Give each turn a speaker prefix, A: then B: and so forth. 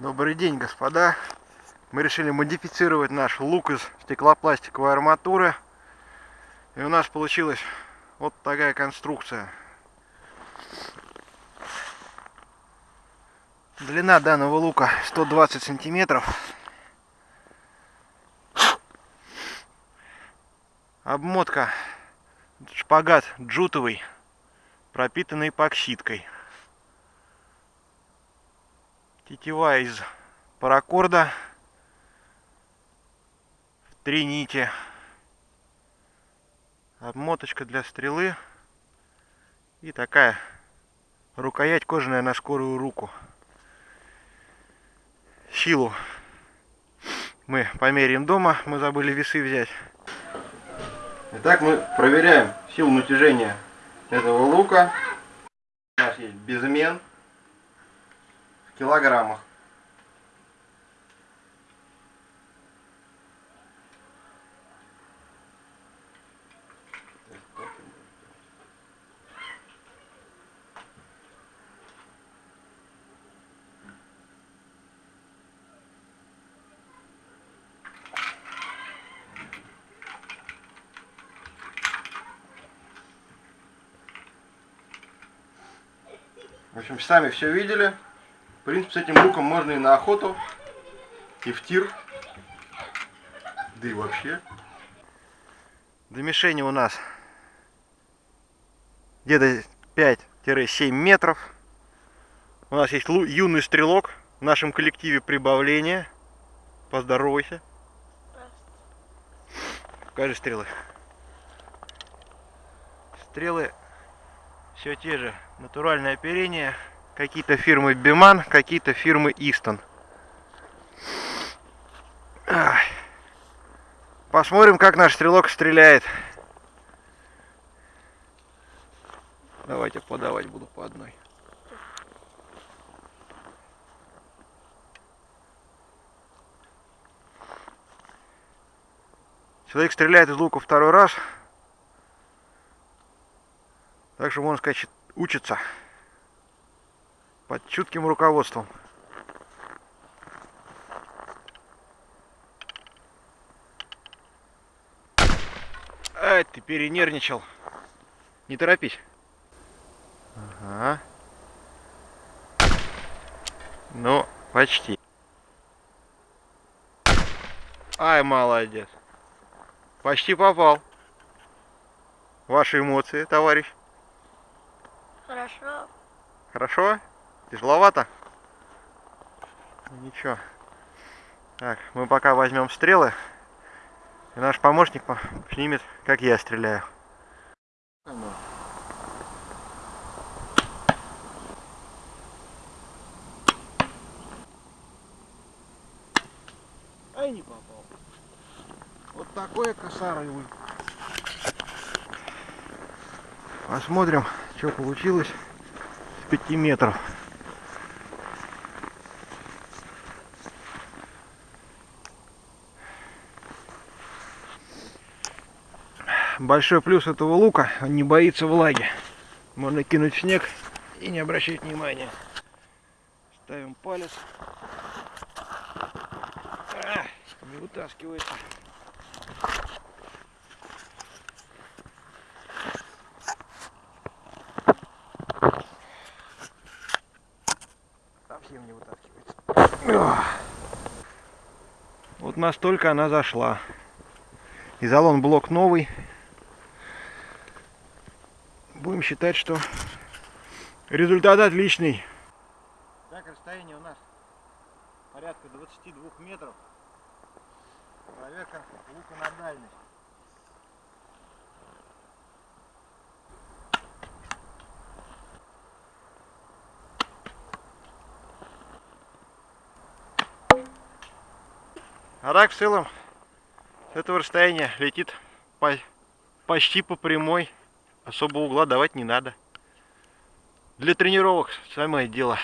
A: Добрый день, господа. Мы решили модифицировать наш лук из стеклопластиковой арматуры. И у нас получилась вот такая конструкция. Длина данного лука 120 сантиметров. Обмотка шпагат джутовый, пропитанный эпоксидкой. Тетива из паракорда в три нити. Обмоточка для стрелы. И такая рукоять кожаная на скорую руку. Силу мы померяем дома. Мы забыли весы взять. Итак, мы проверяем силу натяжения этого лука. У нас есть безмен килограммах. В общем, сами все видели. Принципе, с этим луком можно и на охоту, и в тир, да и вообще. До мишени у нас где-то 5-7 метров. У нас есть юный стрелок в нашем коллективе прибавления. Поздоровайся. Покажи стрелы. Стрелы все те же. Натуральное оперение. Какие-то фирмы Биман, какие-то фирмы Истон. Посмотрим, как наш стрелок стреляет. Давайте подавать буду по одной. Человек стреляет из лука второй раз. Так что, можно сказать, учится под чутким руководством. Ай, ты перенервничал. Не торопись. Ага. Ну, почти. Ай, молодец. Почти попал. Ваши эмоции, товарищ.
B: Хорошо.
A: Хорошо? Тяжеловато? Ничего. Так, мы пока возьмем стрелы. И наш помощник снимет, как я стреляю. Ай, не попал. Вот такое косарый Посмотрим, что получилось с 5 метров. Большой плюс этого лука, он не боится влаги. Можно кинуть в снег и не обращать внимания. Ставим палец. А, не вытаскивается. Совсем не вытаскивается. Вот настолько она зашла. Изолон блок новый будем считать, что результат отличный. Так, расстояние у нас порядка 22 метров. Проверка лука на дальность. А так в целом с этого расстояния летит по, почти по прямой особо угла давать не надо. Для тренировок самое дело.